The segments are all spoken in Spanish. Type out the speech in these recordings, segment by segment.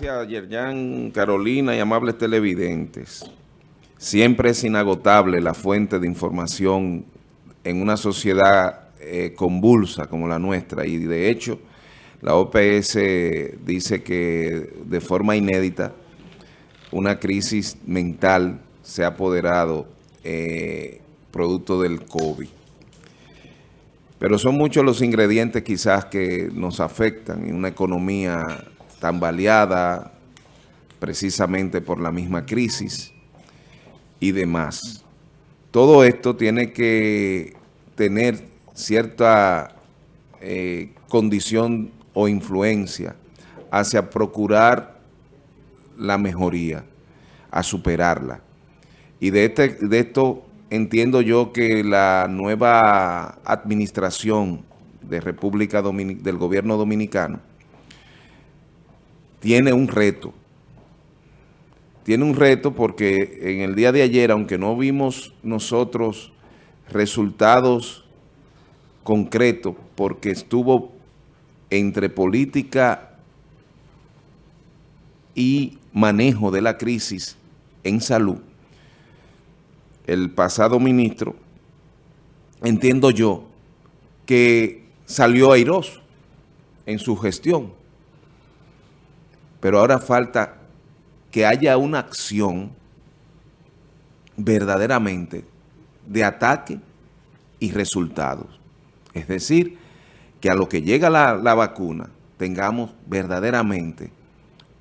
Gracias, Yerjan, Carolina y amables televidentes. Siempre es inagotable la fuente de información en una sociedad eh, convulsa como la nuestra y de hecho la OPS dice que de forma inédita una crisis mental se ha apoderado eh, producto del COVID. Pero son muchos los ingredientes quizás que nos afectan en una economía tambaleada precisamente por la misma crisis y demás. Todo esto tiene que tener cierta eh, condición o influencia hacia procurar la mejoría, a superarla. Y de, este, de esto entiendo yo que la nueva administración de República del gobierno dominicano tiene un reto. Tiene un reto porque en el día de ayer, aunque no vimos nosotros resultados concretos, porque estuvo entre política y manejo de la crisis en salud, el pasado ministro, entiendo yo, que salió airoso en su gestión pero ahora falta que haya una acción verdaderamente de ataque y resultados. Es decir, que a lo que llega la, la vacuna tengamos verdaderamente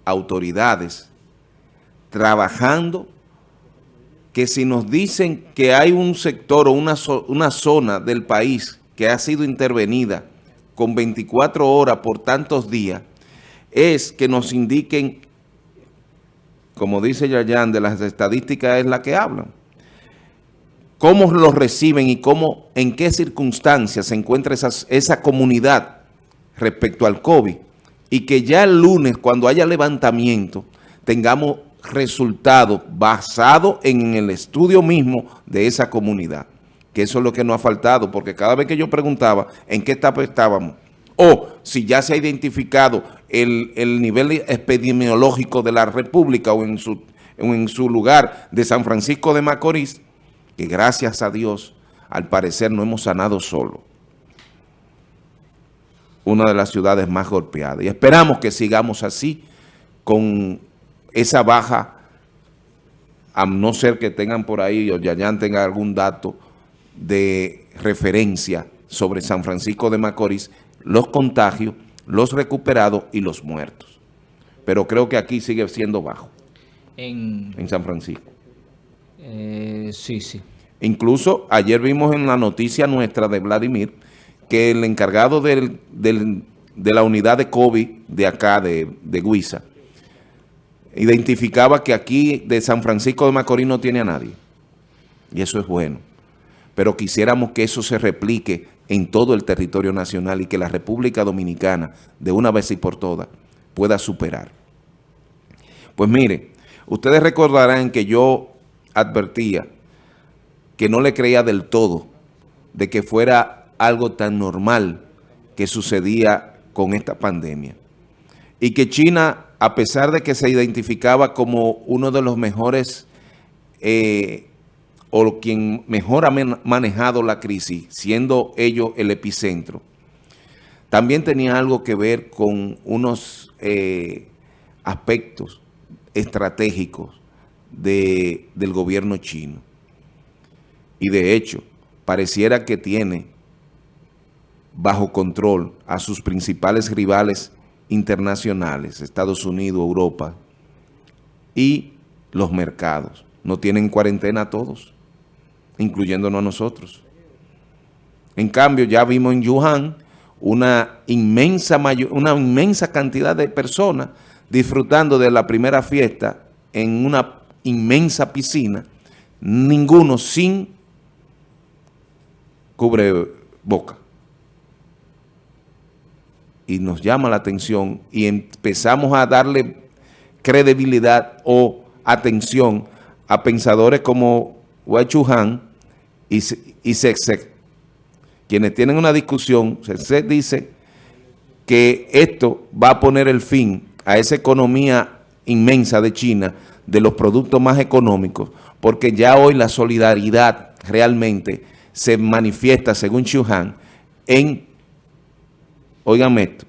autoridades trabajando que si nos dicen que hay un sector o una, una zona del país que ha sido intervenida con 24 horas por tantos días, es que nos indiquen, como dice Yayan, de las estadísticas es la que hablan, cómo los reciben y cómo, en qué circunstancias se encuentra esa comunidad respecto al COVID y que ya el lunes, cuando haya levantamiento, tengamos resultados basados en el estudio mismo de esa comunidad. Que eso es lo que nos ha faltado, porque cada vez que yo preguntaba en qué etapa estábamos, o si ya se ha identificado el, nivel epidemiológico de la República o en, su, en su lugar de San Francisco de Macorís, que gracias a Dios, al parecer no hemos sanado solo. Una de las ciudades más golpeadas. Y esperamos que sigamos así, con esa baja, a no ser que tengan por ahí, o ya tenga algún dato de referencia sobre San Francisco de Macorís, los contagios, los recuperados y los muertos. Pero creo que aquí sigue siendo bajo. En, San Francisco. Eh, sí, sí. Incluso ayer vimos en la noticia nuestra de Vladimir que el encargado de la unidad de COVID de acá, de, de Guisa, identificaba que aquí de San Francisco de Macorís no tiene a nadie. Y eso es bueno. Pero quisiéramos que eso se replique en todo el territorio nacional y que la República Dominicana, de una vez y por todas, pueda superar. Pues mire, ustedes recordarán que yo advertía que no le creía del todo de que fuera algo tan normal que sucedía con esta pandemia. Y que China, a pesar de que se identificaba como uno de los mejores eh, o quien mejor ha manejado la crisis, siendo ellos el epicentro, también tenía algo que ver con unos eh, aspectos estratégicos del gobierno chino. Y de hecho, pareciera que tiene bajo control a sus principales rivales internacionales, Estados Unidos, Europa y los mercados. No tienen cuarentena todos incluyéndonos a nosotros. En cambio, ya vimos en Wuhan una inmensa, una inmensa cantidad de personas disfrutando de la primera fiesta en una inmensa piscina, ninguno sin cubre boca. Y nos llama la atención y empezamos a darle credibilidad o atención a pensadores como Wei Chuhan, y, y Quienes tienen una discusión, Sexec dice que esto va a poner el fin a esa economía inmensa de China, de los productos más económicos, porque ya hoy la solidaridad realmente se manifiesta, según Han, en, oigan esto,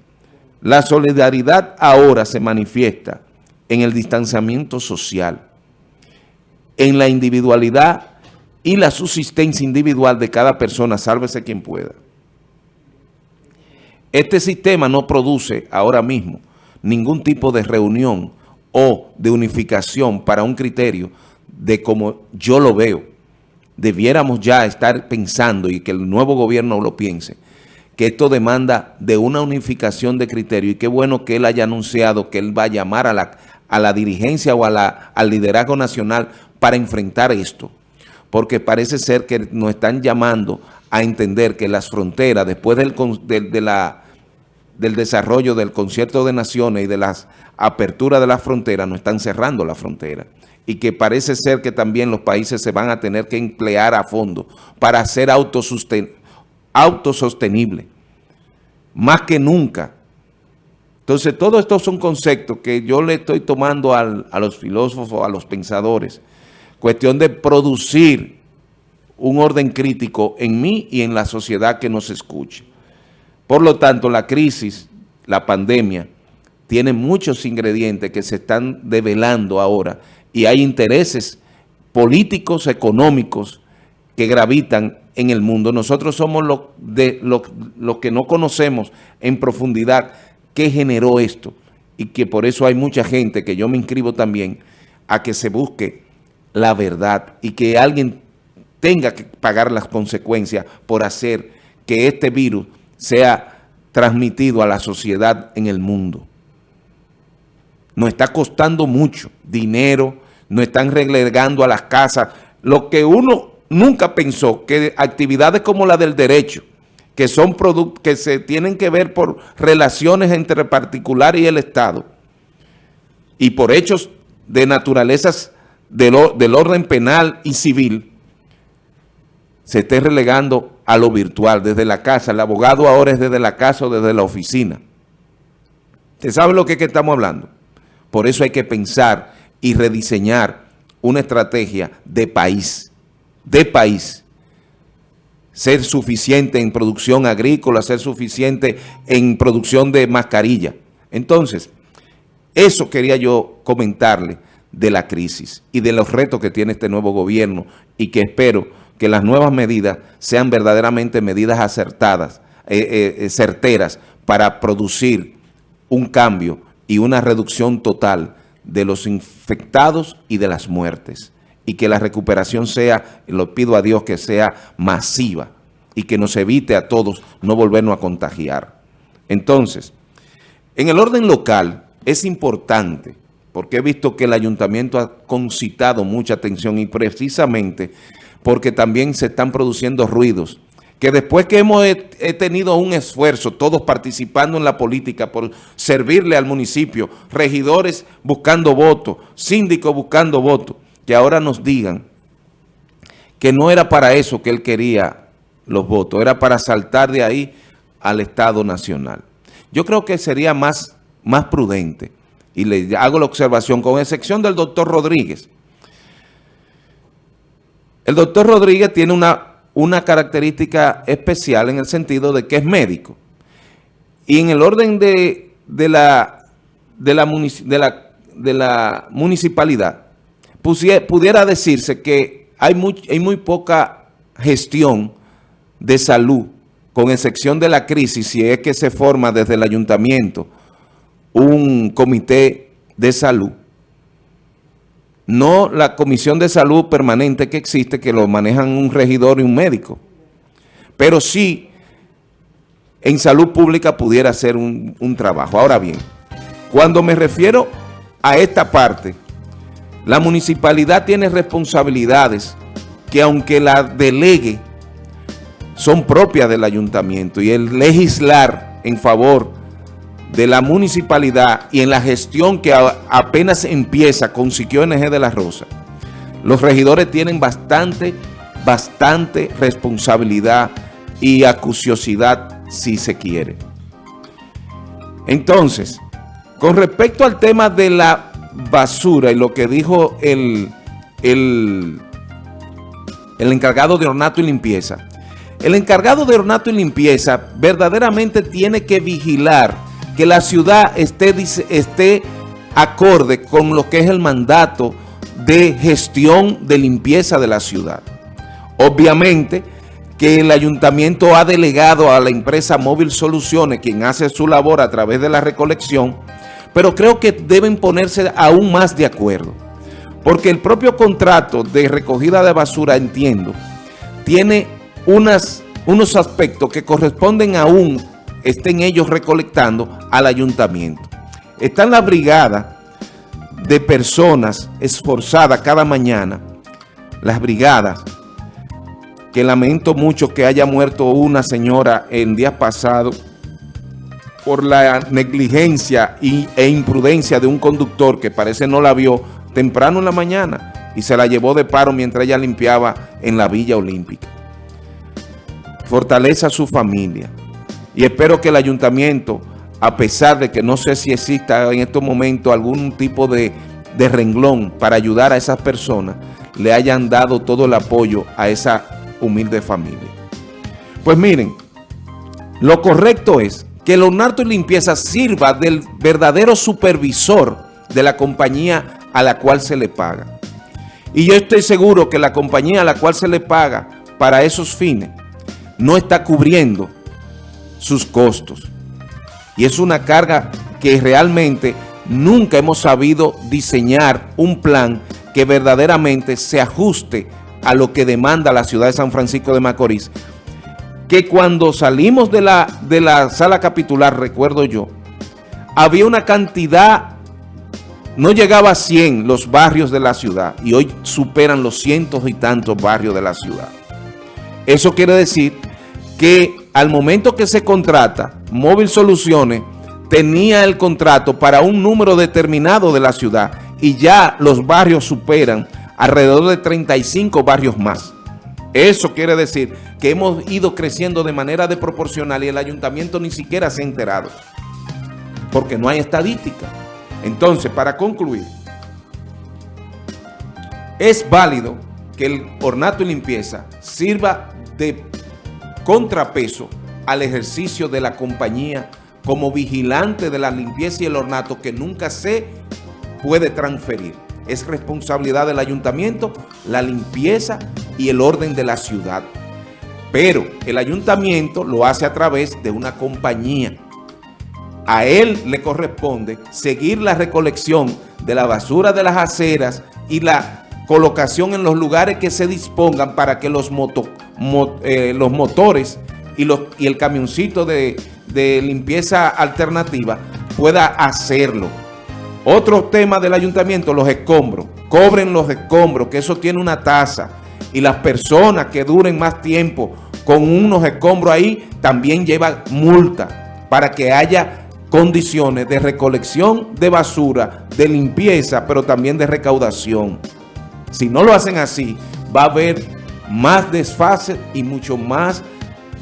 la solidaridad ahora se manifiesta en el distanciamiento social, en la individualidad y la subsistencia individual de cada persona, sálvese quien pueda. Este sistema no produce ahora mismo ningún tipo de reunión o de unificación para un criterio de como yo lo veo. Debiéramos ya estar pensando y que el nuevo gobierno lo piense, que esto demanda de una unificación de criterio y qué bueno que él haya anunciado que él va a llamar a la, a la dirigencia o a la, al liderazgo nacional para enfrentar esto, porque parece ser que nos están llamando a entender que las fronteras, después del, del desarrollo del concierto de naciones y de las aperturas de las fronteras, no están cerrando la frontera. Y que parece ser que también los países se van a tener que emplear a fondo para ser autosostenible. Más que nunca. Entonces, todos estos son conceptos que yo le estoy tomando a los filósofos, a los pensadores. Cuestión de producir un orden crítico en mí y en la sociedad que nos escuche. Por lo tanto, la crisis, la pandemia, tiene muchos ingredientes que se están develando ahora y hay intereses políticos, económicos que gravitan en el mundo. Nosotros somos los que no conocemos en profundidad qué generó esto y que por eso hay mucha gente, que yo me inscribo también, a que se busque la verdad y que alguien tenga que pagar las consecuencias por hacer que este virus sea transmitido a la sociedad en el mundo. Nos está costando mucho dinero, nos están relegando a las casas. Lo que uno nunca pensó, que actividades como la del derecho, que son que se tienen que ver por relaciones entre particular y el Estado, y por hechos de naturalezas del, del orden penal y civil, se esté relegando a lo virtual, desde la casa. El abogado ahora es desde la casa o desde la oficina. ¿Usted sabe lo que, que estamos hablando? Por eso hay que pensar y rediseñar una estrategia de país, de país. Ser suficiente en producción agrícola, ser suficiente en producción de mascarilla. Entonces, eso quería yo comentarle de la crisis y de los retos que tiene este nuevo gobierno y que espero que las nuevas medidas sean verdaderamente medidas acertadas, eh, eh, eh, certeras, para producir un cambio y una reducción total de los infectados y de las muertes. Y que la recuperación sea, lo pido a Dios, que sea masiva y que nos evite a todos no volvernos a contagiar. Entonces, en el orden local es importante, porque he visto que el ayuntamiento ha concitado mucha atención y precisamente porque también se están produciendo ruidos. Que después que hemos tenido un esfuerzo, todos participando en la política por servirle al municipio, regidores buscando votos, síndicos buscando votos, que ahora nos digan que no era para eso que él quería los votos, era para saltar de ahí al Estado Nacional. Yo creo que sería más, más prudente, y le hago la observación, con excepción del doctor Rodríguez, el doctor Rodríguez tiene una, una característica especial en el sentido de que es médico. Y en el orden de, la, de, la, de, la, municipalidad, pudiera decirse que hay muy, hay muy poca gestión de salud, con excepción de la crisis, si es que se forma desde el ayuntamiento un comité de salud, no la comisión de salud permanente que existe, que lo manejan un regidor y un médico, pero sí en salud pública pudiera hacer un, un trabajo. Ahora bien, cuando me refiero a esta parte, la municipalidad tiene responsabilidades que aunque la delegue, son propias del ayuntamiento y el legislar en favor de la municipalidad y en la gestión que apenas empieza con Siquio NG de la Rosa, los regidores tienen bastante, bastante responsabilidad y acuciosidad si se quiere. Entonces, Con respecto al tema de la basura y lo que dijo el, el, el encargado de ornato y limpieza, el encargado de ornato y limpieza verdaderamente tiene que vigilar que la ciudad esté, esté acorde con lo que es el mandato de gestión de limpieza de la ciudad. Obviamente que el ayuntamiento ha delegado a la empresa Móvil Soluciones, quien hace su labor a través de la recolección, pero creo que deben ponerse aún más de acuerdo. Porque el propio contrato de recogida de basura, entiendo, tiene unas, unos aspectos que corresponden aún, estén ellos recolectando al ayuntamiento. Está en la brigada de personas esforzadas cada mañana, las brigadas, que lamento mucho que haya muerto una señora en días pasados por la negligencia e imprudencia de un conductor que parece no la vio temprano en la mañana y se la llevó de paro mientras ella limpiaba en la Villa Olímpica. Fortaleza a su familia y espero que el ayuntamiento, a pesar de que no sé si exista en estos momentos algún tipo de, de renglón para ayudar a esas personas, le hayan dado todo el apoyo a esa humilde familia. Pues miren, lo correcto es que ornato y limpieza sirva del verdadero supervisor de la compañía a la cual se le paga. Y yo estoy seguro que la compañía a la cual se le paga para esos fines no está cubriendo sus costos. Y es una carga que realmente nunca hemos sabido diseñar un plan que verdaderamente se ajuste a lo que demanda la ciudad de San Francisco de Macorís, que cuando salimos de la, de la sala capitular, recuerdo yo, había una cantidad, no llegaba a 100 los barrios de la ciudad, y hoy superan los cientos y tantos barrios de la ciudad. Eso quiere decir que al momento que se contrata, Móvil Soluciones tenía el contrato para un número determinado de la ciudad, y ya los barrios superan alrededor de 35 barrios más. Eso quiere decir que hemos ido creciendo de manera desproporcional y el ayuntamiento ni siquiera se ha enterado, porque no hay estadística. Entonces, para concluir, es válido que el ornato y limpieza sirva de contrapeso al ejercicio de la compañía como vigilante de la limpieza y el ornato que nunca se puede transferir es responsabilidad del ayuntamiento la limpieza y el orden de la ciudad. Pero el ayuntamiento lo hace a través de una compañía. A él le corresponde seguir la recolección de la basura de las aceras y la colocación en los lugares que se dispongan para que los, eh, los motores y, los, y el camioncito de, de limpieza alternativa pueda hacerlo. Otro tema del ayuntamiento, los escombros. Cobren los escombros, que eso tiene una tasa. Y las personas que duren más tiempo con unos escombros ahí, también llevan multa para que haya condiciones de recolección de basura, de limpieza, pero también de recaudación. Si no lo hacen así, va a haber más desfase y mucho más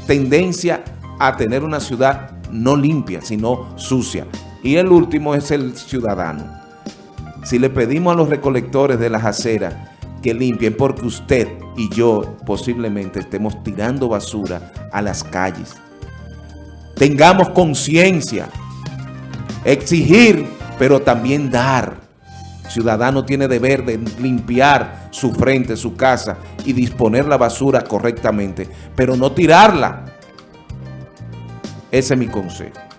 tendencia a tener una ciudad no limpia, sino sucia. Y el último es el ciudadano. Si le pedimos a los recolectores de las aceras que limpien, porque usted y yo posiblemente estemos tirando basura a las calles. Tengamos conciencia, exigir, pero también dar. Ciudadano tiene deber de limpiar su frente, su casa y disponer la basura correctamente, pero no tirarla. Ese es mi consejo.